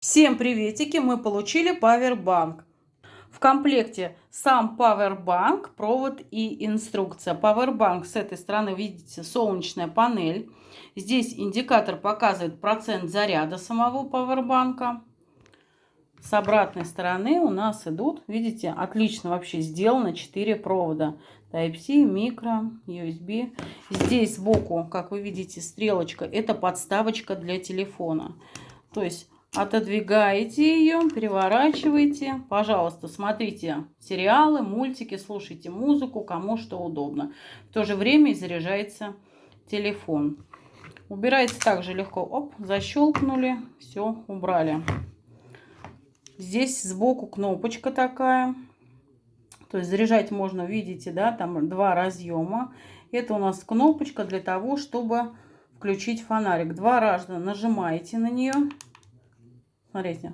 Всем приветики! Мы получили Powerbank. В комплекте сам Powerbank, провод и инструкция. Powerbank с этой стороны, видите, солнечная панель. Здесь индикатор показывает процент заряда самого Powerbank. С обратной стороны у нас идут, видите, отлично вообще сделано 4 провода. Type-C, микро, USB. Здесь сбоку, как вы видите, стрелочка. Это подставочка для телефона. То есть Отодвигаете ее, переворачиваете. Пожалуйста, смотрите сериалы, мультики, слушайте музыку, кому что удобно. В то же время и заряжается телефон. Убирается также легко. Оп, защелкнули, все, убрали. Здесь сбоку кнопочка такая. То есть заряжать можно, видите, да, там два разъема. Это у нас кнопочка для того, чтобы включить фонарик. Два раза нажимаете на нее. Смотрите.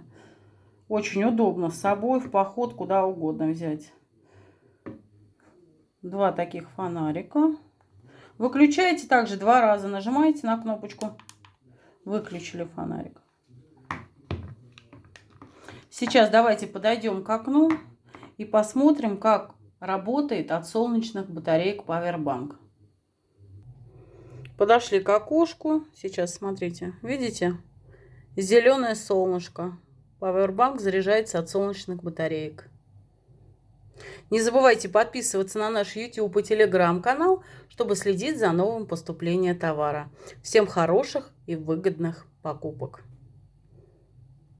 Очень удобно с собой в поход куда угодно взять. Два таких фонарика. Выключаете также два раза. Нажимаете на кнопочку. Выключили фонарик. Сейчас давайте подойдем к окну и посмотрим, как работает от солнечных батареек Powerbank. Подошли к окошку. Сейчас смотрите. Видите? Зеленое солнышко. Powerbank заряжается от солнечных батареек. Не забывайте подписываться на наш YouTube и Telegram канал, чтобы следить за новым поступлением товара. Всем хороших и выгодных покупок.